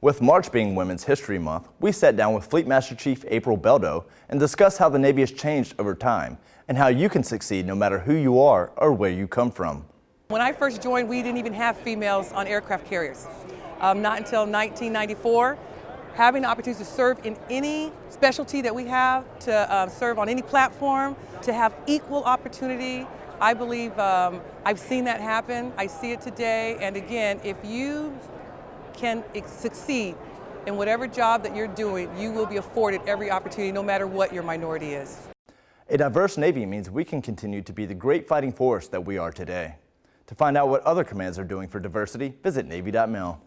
With March being Women's History Month, we sat down with Fleet Master Chief April Beldo and discussed how the Navy has changed over time and how you can succeed no matter who you are or where you come from. When I first joined, we didn't even have females on aircraft carriers. Um, not until 1994. Having the opportunity to serve in any specialty that we have, to uh, serve on any platform, to have equal opportunity, I believe um, I've seen that happen. I see it today. And again, if you can succeed in whatever job that you're doing, you will be afforded every opportunity, no matter what your minority is. A diverse Navy means we can continue to be the great fighting force that we are today. To find out what other commands are doing for diversity, visit Navy.mil.